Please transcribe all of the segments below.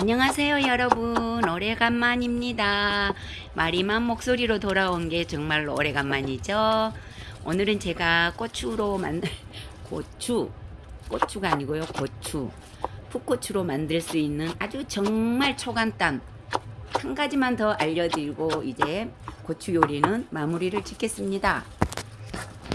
안녕하세요 여러분. 오래간만입니다. 마리만 목소리로 돌아온 게 정말 오래간만이죠. 오늘은 제가 고추로 만들 고추 고추가 아니고요 고추 풋고추로 만들 수 있는 아주 정말 초간단 한 가지만 더 알려드리고 이제 고추 요리는 마무리를 짓겠습니다.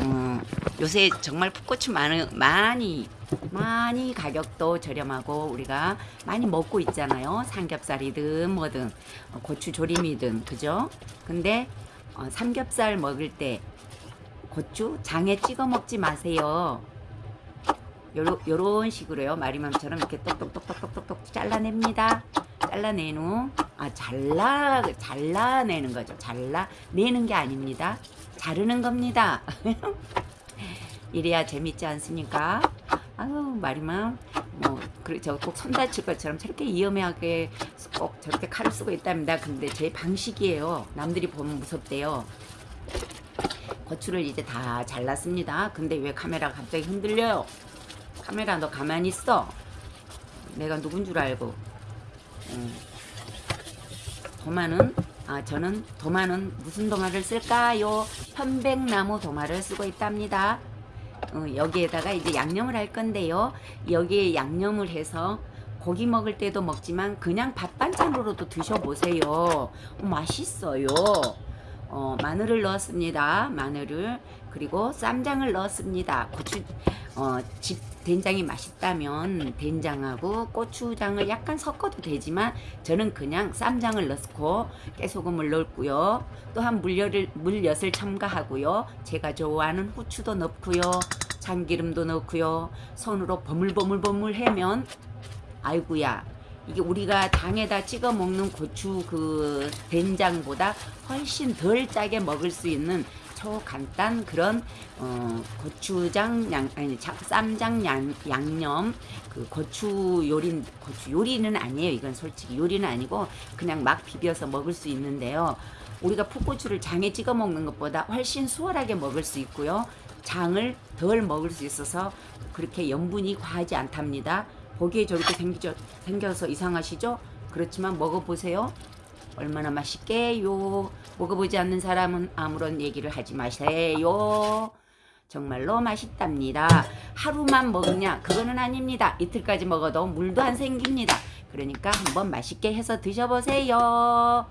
어, 요새 정말 풋고추 많이, 많이 많이 가격도 저렴하고 우리가 많이 먹고 있잖아요. 삼겹살이든 뭐든 어, 고추 조림이든 그죠? 근데 어, 삼겹살 먹을 때 고추 장에 찍어 먹지 마세요. 요러, 요런 식으로요. 마리맘처럼 이렇게 똑똑똑똑똑똑 잘라냅니다. 잘라낸 후 아 잘라 잘라내는 거죠. 잘라내는 게 아닙니다. 자르는 겁니다. 이래야 재밌지 않습니까 아유 마리맘 뭐 그래 저꼭 손 다칠 것처럼 저렇게 위험하게 꼭 저렇게 칼을 쓰고 있답니다. 근데 제 방식이에요. 남들이 보면 무섭대요. 고추를 이제 다 잘랐습니다. 근데 왜 카메라가 갑자기 흔들려요 카메라 너 가만히 있어. 내가 누군 줄 알고. 음. 도마는 아 저는 도마는 무슨 도마를 쓸까요? 편백나무 도마를 쓰고 있답니다 어, 여기에다가 이제 양념을 할 건데요. 여기에 양념을 해서 고기 먹을 때도 먹지만 그냥 밥 반찬으로도 드셔보세요. 어, 맛있어요 어, 마늘을 넣었습니다. 마늘을. 그리고 쌈장을 넣었습니다. 고추 어, 집 된장이 맛있다면 된장하고 고추장을 약간 섞어도 되지만 저는 그냥 쌈장을 넣고 깨소금을 넣고요. 또한 물엿을, 물엿을 첨가하고요. 제가 좋아하는 후추도 넣고요. 참기름도 넣고요. 손으로 버물버물버물 해면 아이구야 이게 우리가 장에다 찍어 먹는 고추 그 된장보다 훨씬 덜 짜게 먹을 수 있는 초간단 그런 어, 고추장 양 아니 자, 쌈장 양, 양념 그 고추 요리 고추 요리는 아니에요. 이건 솔직히 요리는 아니고 그냥 막 비벼서 먹을 수 있는데요. 우리가 풋고추를 장에 찍어 먹는 것보다 훨씬 수월하게 먹을 수 있고요. 장을 덜 먹을 수 있어서 그렇게 염분이 과하지 않답니다 보기에 저렇게 생기죠, 생겨서 이상하시죠? 그렇지만 먹어보세요. 얼마나 맛있게요. 먹어보지 않는 사람은 아무런 얘기를 하지 마세요. 정말로 맛있답니다. 하루만 먹냐? 그거는 아닙니다. 이틀까지 먹어도 물도 안 생깁니다. 그러니까 한번 맛있게 해서 드셔보세요